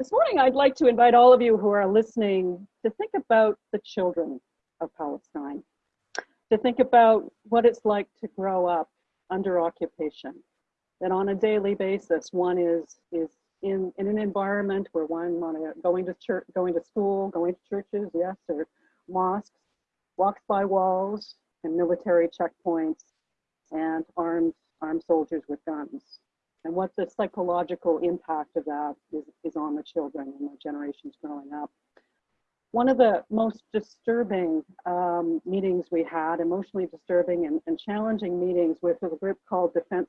This morning, I'd like to invite all of you who are listening to think about the children of Palestine, to think about what it's like to grow up under occupation, that on a daily basis, one is, is in, in an environment where one going to church, going to school, going to churches, yes, or mosques, walks by walls and military checkpoints and armed, armed soldiers with guns and what the psychological impact of that is, is on the children and the generations growing up. One of the most disturbing um, meetings we had, emotionally disturbing and, and, challenging meetings with a group called Defense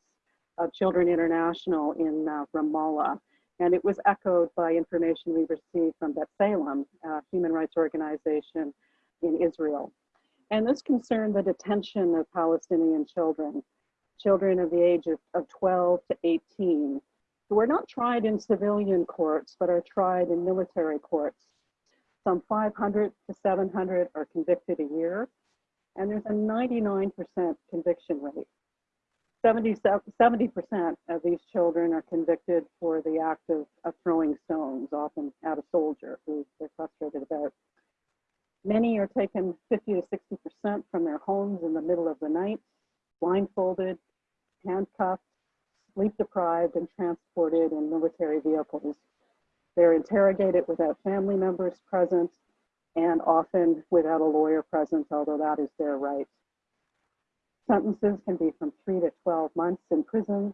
of Children International in uh, Ramallah. And it was echoed by information we received from B'Tselem, a human rights organization in Israel. And this concerned the detention of Palestinian children children of the age of, of 12 to 18 who are not tried in civilian courts but are tried in military courts. Some 500 to 700 are convicted a year, and there's a 99% conviction rate. 70, 70% of these children are convicted for the act of, of throwing stones, often at a soldier who they're frustrated about. Many are taken 50 to 60% from their homes in the middle of the night, blindfolded, handcuffed, sleep deprived, and transported in military vehicles. They're interrogated without family members present and often without a lawyer present, although that is their right. Sentences can be from three to 12 months in prison,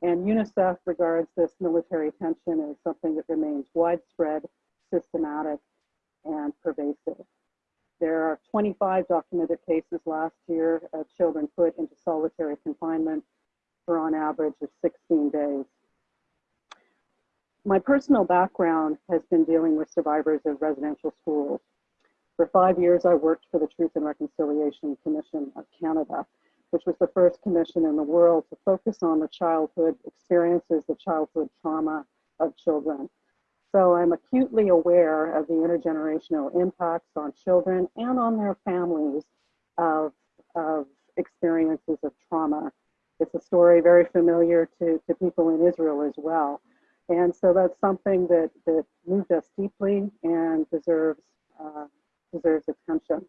and UNICEF regards this military tension as something that remains widespread, systematic, and pervasive. There are 25 documented cases last year of children put into solitary confinement for on average of 16 days. My personal background has been dealing with survivors of residential schools. For five years, I worked for the Truth and Reconciliation Commission of Canada, which was the first commission in the world to focus on the childhood experiences, the childhood trauma of children. So I'm acutely aware of the intergenerational impacts on children and on their families of, of experiences of trauma it's a story very familiar to, to people in Israel as well. And so that's something that, that moved us deeply and deserves, uh, deserves attention.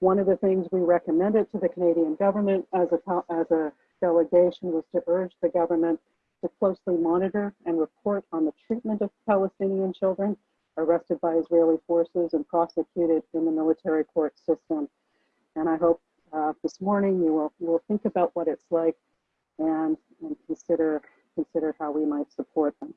One of the things we recommended to the Canadian government as a, as a delegation was to urge the government to closely monitor and report on the treatment of Palestinian children arrested by Israeli forces and prosecuted in the military court system. And I hope uh, this morning you will, will think about what it's like and, and consider, consider how we might support them.